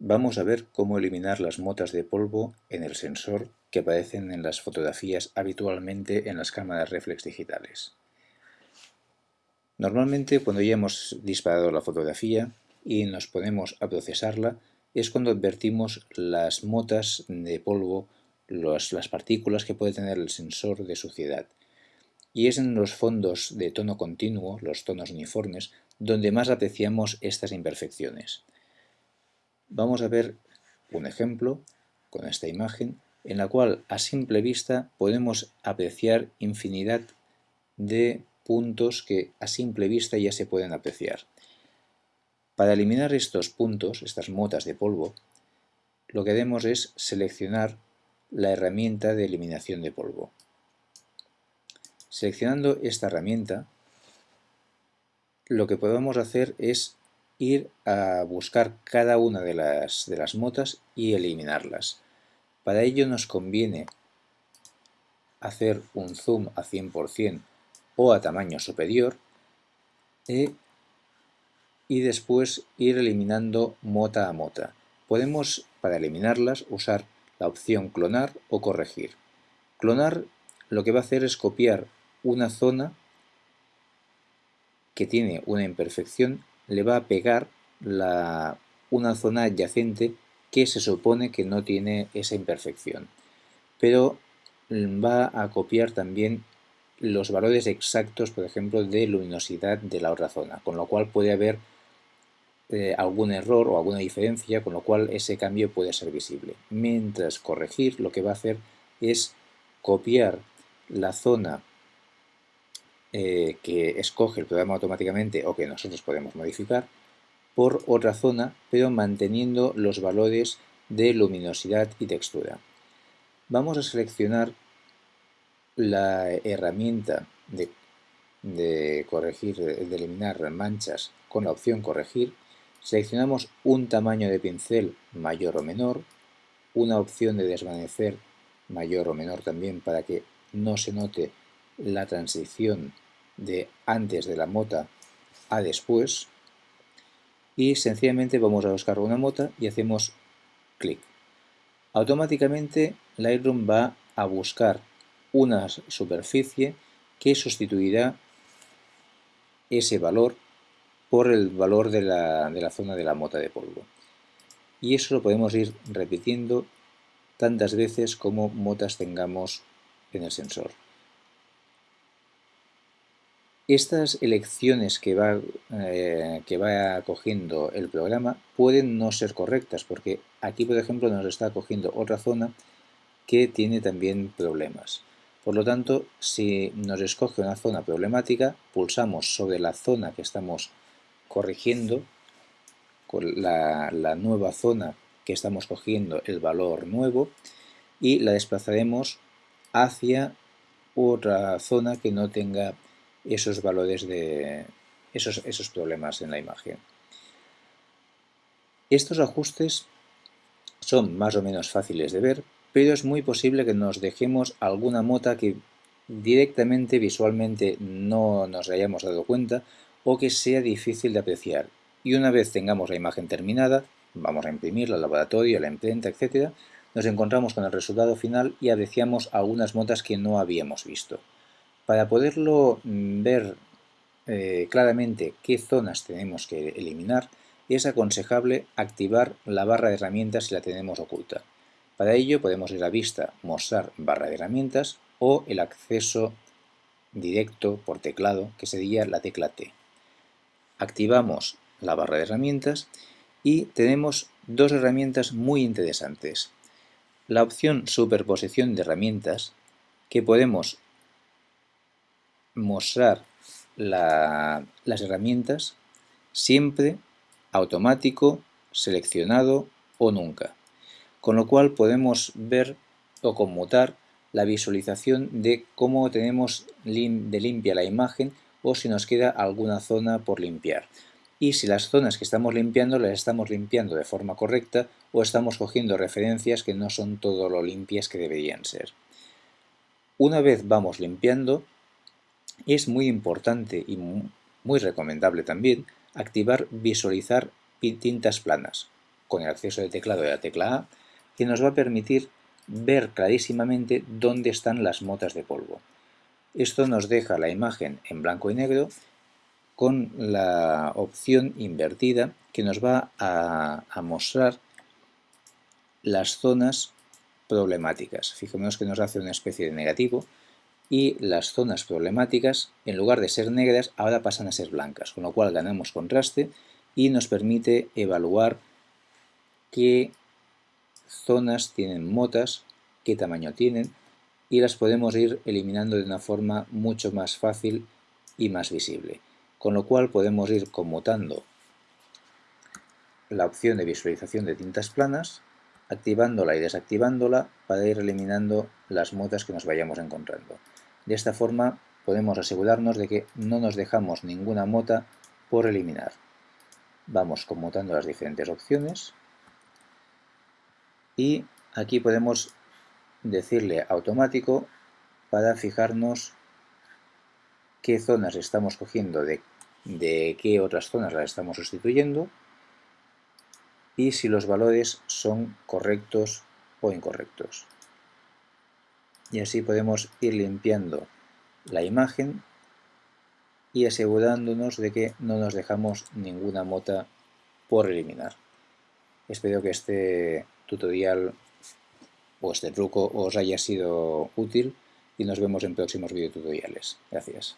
Vamos a ver cómo eliminar las motas de polvo en el sensor que aparecen en las fotografías habitualmente en las cámaras reflex digitales. Normalmente cuando ya hemos disparado la fotografía y nos ponemos a procesarla es cuando advertimos las motas de polvo, las partículas que puede tener el sensor de suciedad. Y es en los fondos de tono continuo, los tonos uniformes, donde más apreciamos estas imperfecciones. Vamos a ver un ejemplo con esta imagen en la cual a simple vista podemos apreciar infinidad de puntos que a simple vista ya se pueden apreciar. Para eliminar estos puntos, estas motas de polvo, lo que haremos es seleccionar la herramienta de eliminación de polvo. Seleccionando esta herramienta, lo que podemos hacer es ir a buscar cada una de las, de las motas y eliminarlas. Para ello nos conviene hacer un zoom a 100% o a tamaño superior e, y después ir eliminando mota a mota. Podemos, para eliminarlas, usar la opción clonar o corregir. Clonar lo que va a hacer es copiar una zona que tiene una imperfección le va a pegar una zona adyacente que se supone que no tiene esa imperfección. Pero va a copiar también los valores exactos, por ejemplo, de luminosidad de la otra zona, con lo cual puede haber eh, algún error o alguna diferencia, con lo cual ese cambio puede ser visible. Mientras corregir lo que va a hacer es copiar la zona eh, que escoge el programa automáticamente o que nosotros podemos modificar por otra zona, pero manteniendo los valores de luminosidad y textura. Vamos a seleccionar la herramienta de, de corregir, de eliminar manchas con la opción corregir. Seleccionamos un tamaño de pincel mayor o menor, una opción de desvanecer mayor o menor también para que no se note la transición de antes de la mota a después y sencillamente vamos a buscar una mota y hacemos clic. Automáticamente Lightroom va a buscar una superficie que sustituirá ese valor por el valor de la, de la zona de la mota de polvo. Y eso lo podemos ir repitiendo tantas veces como motas tengamos en el sensor. Estas elecciones que va, eh, que va cogiendo el programa pueden no ser correctas porque aquí por ejemplo nos está cogiendo otra zona que tiene también problemas. Por lo tanto, si nos escoge una zona problemática, pulsamos sobre la zona que estamos corrigiendo, con la, la nueva zona que estamos cogiendo el valor nuevo y la desplazaremos hacia otra zona que no tenga esos valores de esos, esos problemas en la imagen. Estos ajustes son más o menos fáciles de ver, pero es muy posible que nos dejemos alguna mota que directamente visualmente no nos hayamos dado cuenta o que sea difícil de apreciar. Y una vez tengamos la imagen terminada, vamos a imprimirla al laboratorio, a la imprenta, etc., nos encontramos con el resultado final y apreciamos algunas motas que no habíamos visto. Para poderlo mm, ver eh, claramente qué zonas tenemos que eliminar, es aconsejable activar la barra de herramientas si la tenemos oculta. Para ello podemos ir a vista, mostrar barra de herramientas o el acceso directo por teclado, que sería la tecla T. Activamos la barra de herramientas y tenemos dos herramientas muy interesantes. La opción superposición de herramientas, que podemos mostrar las herramientas siempre automático, seleccionado o nunca. Con lo cual podemos ver o conmutar la visualización de cómo tenemos de limpia la imagen o si nos queda alguna zona por limpiar. Y si las zonas que estamos limpiando las estamos limpiando de forma correcta o estamos cogiendo referencias que no son todo lo limpias que deberían ser. Una vez vamos limpiando, es muy importante y muy recomendable también activar visualizar tintas planas. con el acceso de teclado de la tecla A, que nos va a permitir ver clarísimamente dónde están las motas de polvo. Esto nos deja la imagen en blanco y negro con la opción invertida que nos va a, mostrar las zonas problemáticas. Fijémonos que nos hace una especie de negativo y las zonas problemáticas, en lugar de ser negras, ahora pasan a ser blancas, con lo cual ganamos contraste y nos permite evaluar qué zonas tienen motas, qué tamaño tienen y las podemos ir eliminando de una forma mucho más fácil y más visible. Con lo cual podemos ir conmutando la opción de visualización de tintas planas, activándola y desactivándola para ir eliminando las motas que nos vayamos encontrando. De esta forma podemos asegurarnos de que no nos dejamos ninguna mota por eliminar. Vamos conmutando las diferentes opciones y aquí podemos decirle automático para fijarnos qué zonas estamos cogiendo de, de qué otras zonas las estamos sustituyendo y si los valores son correctos o incorrectos. Y así podemos ir limpiando la imagen y asegurándonos de que no nos dejamos ninguna mota por eliminar. Espero que este tutorial o este truco os haya sido útil y nos vemos en próximos videotutoriales. Gracias.